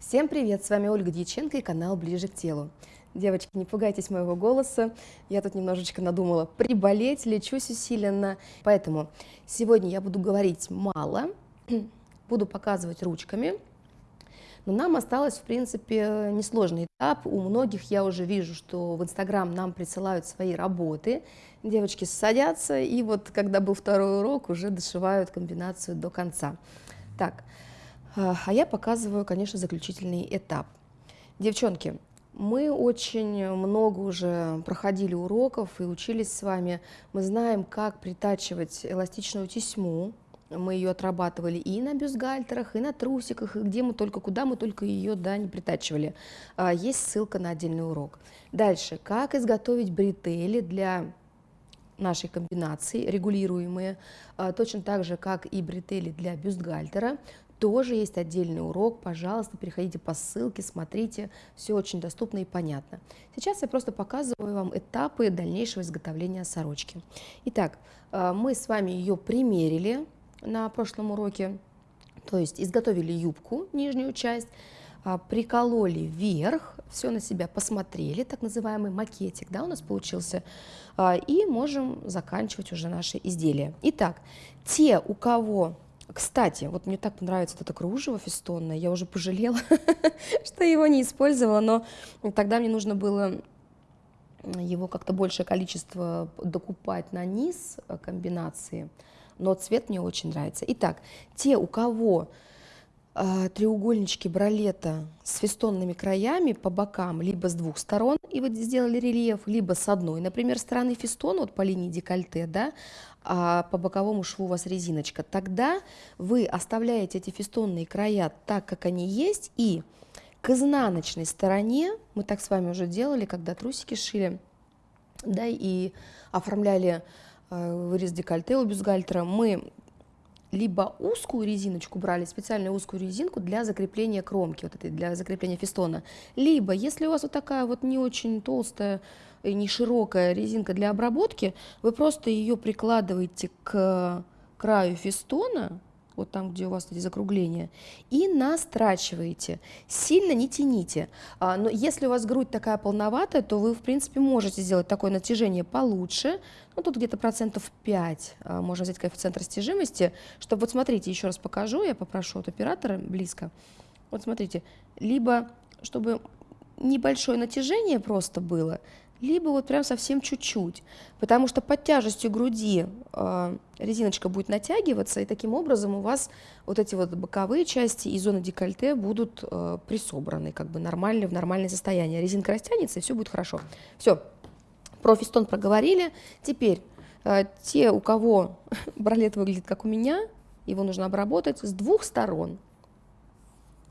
Всем привет, с вами Ольга Дьяченко и канал «Ближе к телу». Девочки, не пугайтесь моего голоса, я тут немножечко надумала приболеть, лечусь усиленно, поэтому сегодня я буду говорить мало, буду показывать ручками, но нам осталось, в принципе, несложный этап. У многих я уже вижу, что в Инстаграм нам присылают свои работы. Девочки садятся, и вот когда был второй урок, уже дошивают комбинацию до конца. Так, а, а я показываю, конечно, заключительный этап. Девчонки, мы очень много уже проходили уроков и учились с вами. Мы знаем, как притачивать эластичную тесьму. Мы ее отрабатывали и на бюстгальтерах, и на трусиках, и где мы только, куда мы только ее да, не притачивали. А, есть ссылка на отдельный урок. Дальше, как изготовить бретели для нашей комбинации, регулируемые, а, точно так же, как и бретели для бюстгальтера тоже есть отдельный урок, пожалуйста, переходите по ссылке, смотрите, все очень доступно и понятно. Сейчас я просто показываю вам этапы дальнейшего изготовления сорочки. Итак, э, мы с вами ее примерили на прошлом уроке, то есть изготовили юбку, нижнюю часть, а, прикололи вверх, все на себя посмотрели, так называемый макетик, да, у нас получился, а, и можем заканчивать уже наши изделия. Итак, те, у кого кстати, вот мне так нравится это кружево фестонное, я уже пожалела, что его не использовала, но тогда мне нужно было его как-то большее количество докупать на низ э, комбинации, но цвет мне очень нравится. Итак, те, у кого э, треугольнички бралета с фестонными краями по бокам, либо с двух сторон, и вы сделали рельеф, либо с одной, например, стороны фестона, вот по линии декольте, да, а по боковому шву у вас резиночка, тогда вы оставляете эти фестонные края так, как они есть, и к изнаночной стороне, мы так с вами уже делали, когда трусики шили, да, и оформляли э, вырез декольте у бюстгальтера, мы либо узкую резиночку брали, специальную узкую резинку для закрепления кромки, вот этой, для закрепления фестона, либо, если у вас вот такая вот не очень толстая и не широкая резинка для обработки, вы просто ее прикладываете к краю фестона, вот там, где у вас эти закругления, и настрачиваете. Сильно не тяните. А, но если у вас грудь такая полноватая, то вы, в принципе, можете сделать такое натяжение получше. Ну, тут где-то процентов 5 а, можно взять коэффициент растяжимости, чтобы, вот смотрите, еще раз покажу, я попрошу от оператора близко. Вот смотрите, либо чтобы небольшое натяжение просто было, либо вот прям совсем чуть-чуть, потому что под тяжестью груди э, резиночка будет натягиваться, и таким образом у вас вот эти вот боковые части и зоны декольте будут э, присобраны, как бы нормально, в нормальное состояние. Резинка растянется, и все будет хорошо. Все, про фистон проговорили. Теперь э, те, у кого бралет выглядит как у меня, его нужно обработать с двух сторон.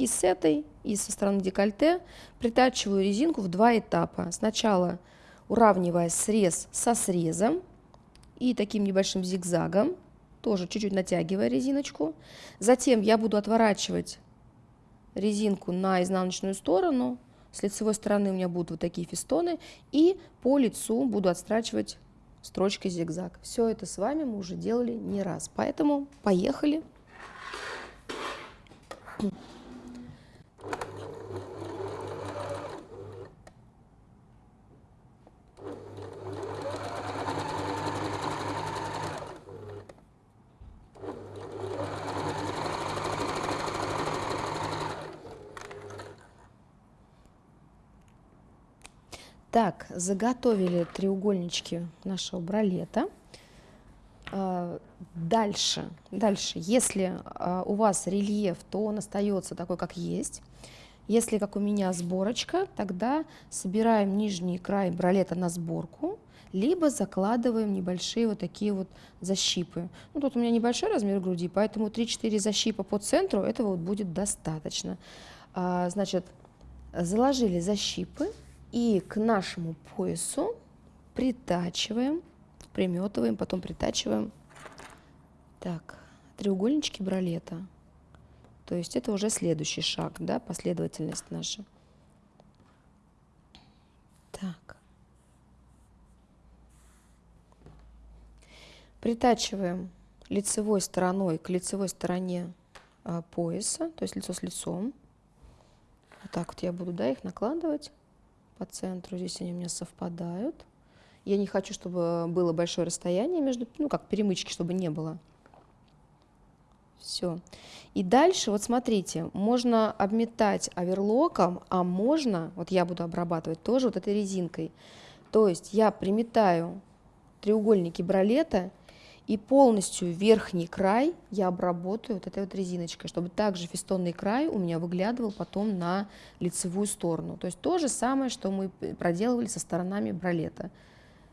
И с этой, и со стороны декольте притачиваю резинку в два этапа. Сначала уравнивая срез со срезом и таким небольшим зигзагом, тоже чуть-чуть натягивая резиночку. Затем я буду отворачивать резинку на изнаночную сторону, с лицевой стороны у меня будут вот такие фестоны, и по лицу буду отстрачивать строчкой зигзаг. Все это с вами мы уже делали не раз, поэтому поехали. Так, заготовили треугольнички нашего бралета. А, дальше, дальше, если а, у вас рельеф, то он остается такой, как есть. Если, как у меня, сборочка, тогда собираем нижний край бралета на сборку, либо закладываем небольшие вот такие вот защипы. Ну, тут у меня небольшой размер груди, поэтому 3-4 защипа по центру этого вот будет достаточно. А, значит, заложили защипы, и к нашему поясу притачиваем, приметываем, потом притачиваем. Так, треугольнички бралета. То есть это уже следующий шаг, да, последовательность наша. Так. Притачиваем лицевой стороной к лицевой стороне а, пояса, то есть лицо с лицом. Вот так вот я буду, да, их накладывать по центру. Здесь они у меня совпадают. Я не хочу, чтобы было большое расстояние между, ну, как перемычки, чтобы не было. Все. И дальше, вот смотрите, можно обметать оверлоком, а можно, вот я буду обрабатывать тоже вот этой резинкой. То есть я приметаю треугольники бралета и полностью верхний край я обработаю вот этой вот резиночкой, чтобы также фестонный край у меня выглядывал потом на лицевую сторону. То есть то же самое, что мы проделывали со сторонами бралета.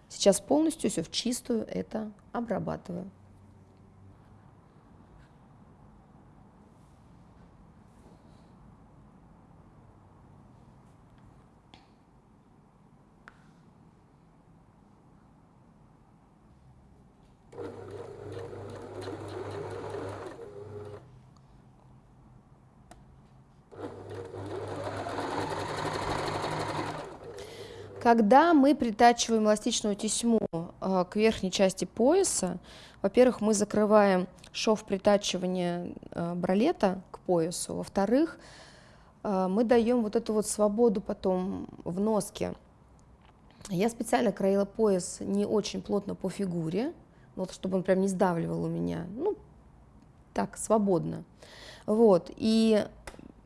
Сейчас полностью все в чистую это обрабатываю. Когда мы притачиваем эластичную тесьму э, к верхней части пояса, во-первых, мы закрываем шов притачивания э, бралета к поясу, во-вторых, э, мы даем вот эту вот свободу потом в носке. Я специально краила пояс не очень плотно по фигуре, вот, чтобы он прям не сдавливал у меня, ну, так, свободно. Вот, и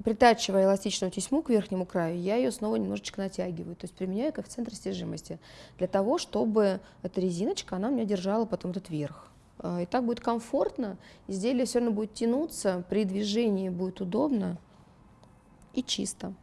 притачивая эластичную тесьму к верхнему краю, я ее снова немножечко натягиваю, то есть применяю коэффициент растяжимости, для того, чтобы эта резиночка, она у меня держала потом этот верх. А, и так будет комфортно, изделие все равно будет тянуться, при движении будет удобно и чисто.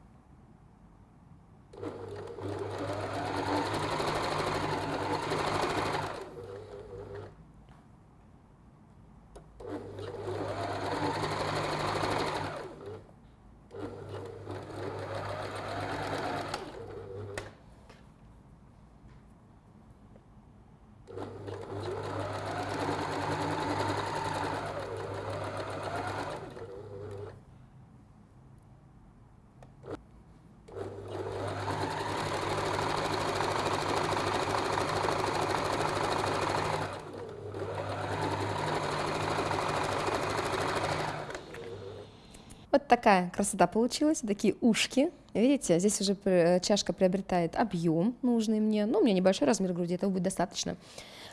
Такая красота получилась, такие ушки. Видите, здесь уже чашка приобретает объем нужный мне. Ну, у меня небольшой размер груди, этого будет достаточно.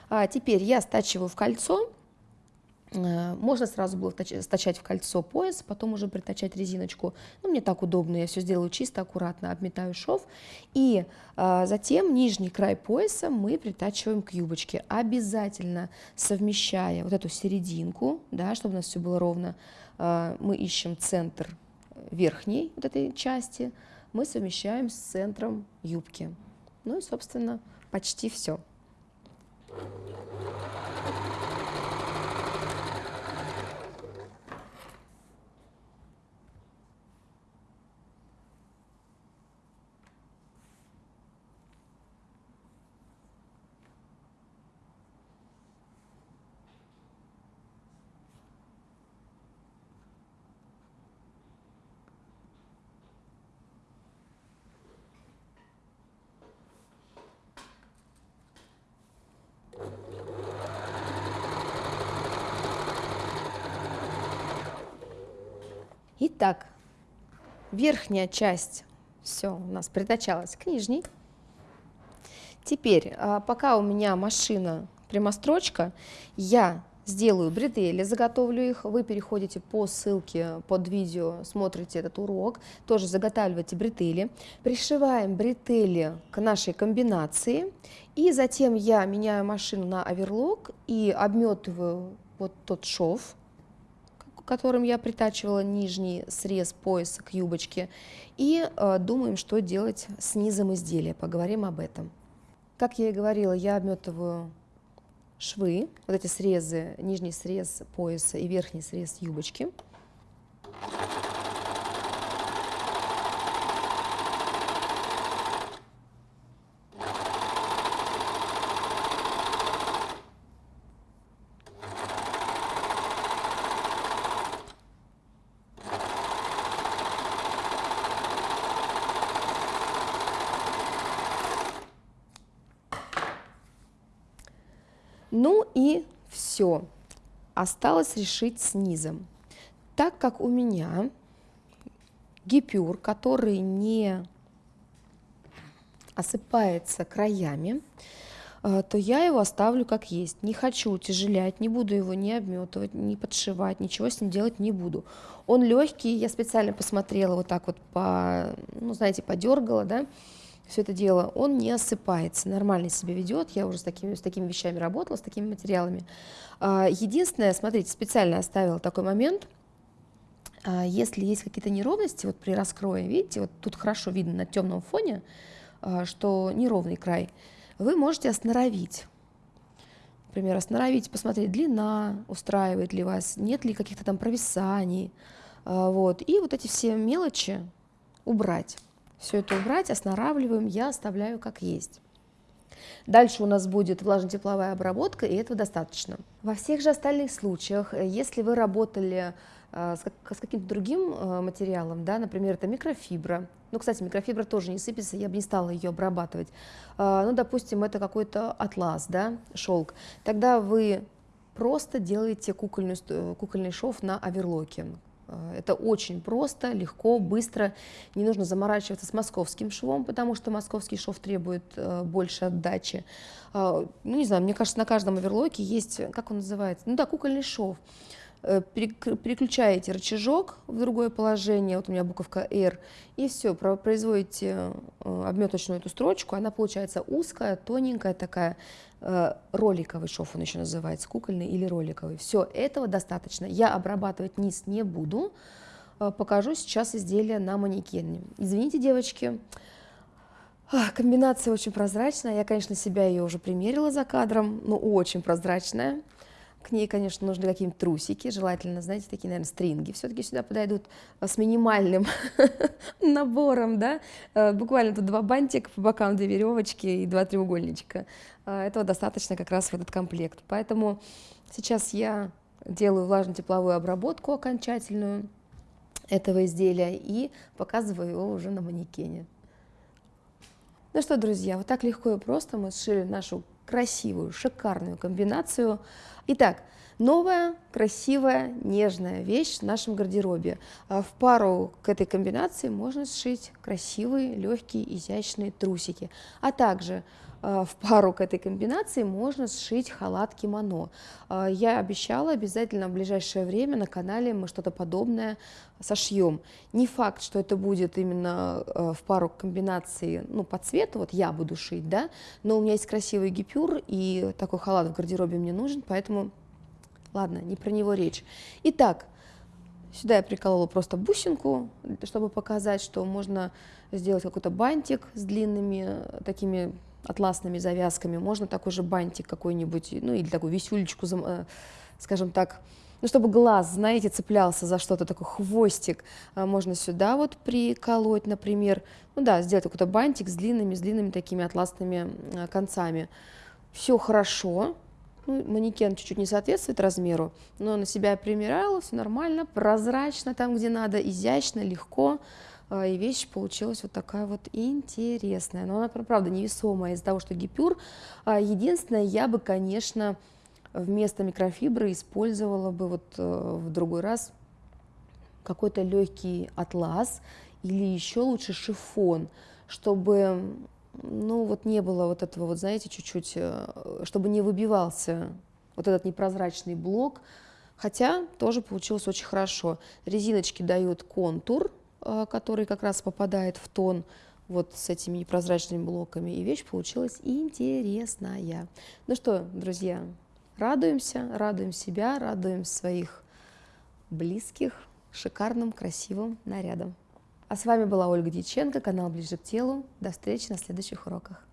А теперь я стачиваю в кольцо. Э, можно сразу было стачать в кольцо пояс, потом уже притачать резиночку. Ну, мне так удобно, я все сделаю чисто, аккуратно, обметаю шов. И а, затем нижний край пояса мы притачиваем к юбочке, обязательно совмещая вот эту серединку, да, чтобы у нас все было ровно, а, мы ищем центр верхней вот этой части, мы совмещаем с центром юбки. Ну и, собственно, почти все. Итак, верхняя часть все у нас притачалась к нижней. Теперь, а, пока у меня машина прямострочка, я сделаю бретели, заготовлю их, вы переходите по ссылке под видео, смотрите этот урок, тоже заготавливаете бретели, пришиваем бретели к нашей комбинации, и затем я меняю машину на оверлок и обметываю вот тот шов, которым я притачивала нижний срез пояса к юбочке, и э, думаем, что делать с низом изделия. Поговорим об этом. Как я и говорила, я обметываю швы, вот эти срезы, нижний срез пояса и верхний срез юбочки. Ну и все. Осталось решить с низом. Так как у меня гипюр, который не осыпается краями, э, то я его оставлю как есть. Не хочу утяжелять, не буду его не обметывать, не подшивать, ничего с ним делать не буду. Он легкий, я специально посмотрела вот так вот по, ну знаете, подергала, да, все это дело, он не осыпается, нормально себя ведет. Я уже с такими, с такими вещами работала, с такими материалами. А, единственное, смотрите, специально оставила такой момент. А, если есть какие-то неровности, вот при раскрое, видите, вот тут хорошо видно на темном фоне, а, что неровный край, вы можете осноровить. Например, осноровить, посмотреть, длина устраивает ли вас, нет ли каких-то там провисаний. Вот. И вот эти все мелочи убрать. Все это убрать, оснаравливаем, я оставляю как есть. Дальше у нас будет влажно-тепловая обработка, и этого достаточно. Во всех же остальных случаях, э, если вы работали э, с, каким-то другим э, материалом, да, например, это микрофибра, ну, кстати, микрофибра тоже не сыпется, я бы не стала ее обрабатывать, ну, допустим, это какой-то атлас, да, шелк, тогда вы просто делаете кукольный, кукольный шов на оверлоке, это очень просто, легко, быстро. Не нужно заморачиваться с московским швом, потому что московский шов требует э, больше отдачи. Э, ну, не знаю, мне кажется, на каждом оверлоке есть, как он называется? Ну да, кукольный шов. Переключаете рычажок в другое положение, вот у меня буковка R, и все, производите обметочную эту строчку, она получается узкая, тоненькая такая, Э, роликовый шов он еще называется, кукольный или роликовый. Все, этого достаточно. Я обрабатывать низ не буду. Э, покажу сейчас изделие на манекене. Извините, девочки, комбинация очень прозрачная. Я, конечно, себя ее уже примерила за кадром, но очень прозрачная. К ней, конечно, нужны какие-нибудь трусики, желательно, знаете, такие, наверное, стринги. Все-таки сюда подойдут э, с минимальным набором, да, э, буквально тут два бантика по бокам, две веревочки и два треугольничка. Э, этого достаточно как раз в этот комплект. Поэтому сейчас я делаю влажно-тепловую обработку окончательную этого изделия и показываю его уже на манекене. Ну что, друзья, вот так легко и просто мы сшили нашу красивую, шикарную комбинацию. Итак, новая, красивая, нежная вещь в нашем гардеробе. А в пару к этой комбинации можно сшить красивые, легкие, изящные трусики, а также в пару к этой комбинации можно сшить халат кимоно. Э, я обещала обязательно в ближайшее время на канале мы что-то подобное сошьем. Не факт, что это будет именно э, в пару к комбинации ну, по цвету, вот я буду шить, да, но у меня есть красивый гипюр, и такой халат в гардеробе мне нужен, поэтому, ладно, не про него речь. Итак, Сюда я приколола просто бусинку, чтобы показать, что можно сделать какой-то бантик с длинными такими атласными завязками, можно такой же бантик какой-нибудь, ну или такую висюлечку, э, скажем так, ну, чтобы глаз, знаете, цеплялся за что-то, такой хвостик, а можно сюда вот приколоть, например, ну да, сделать какой-то бантик с длинными, с длинными такими атласными э, концами. Все хорошо, ну, манекен чуть-чуть не соответствует размеру, но на себя примеряла, все нормально, прозрачно там, где надо, изящно, легко. А, и вещь получилась вот такая вот интересная. Но она, правда, невесомая из-за того, что гипюр. А, единственное, я бы, конечно, вместо микрофибры использовала бы вот э, в другой раз какой-то легкий атлас или еще лучше шифон, чтобы ну вот не было вот этого вот, знаете, чуть-чуть, э, чтобы не выбивался вот этот непрозрачный блок, хотя тоже получилось очень хорошо. Резиночки дают контур, который как раз попадает в тон вот с этими непрозрачными блоками, и вещь получилась интересная. Ну что, друзья, радуемся, радуем себя, радуем своих близких шикарным, красивым нарядом. А с вами была Ольга Дьяченко, канал «Ближе к телу». До встречи на следующих уроках.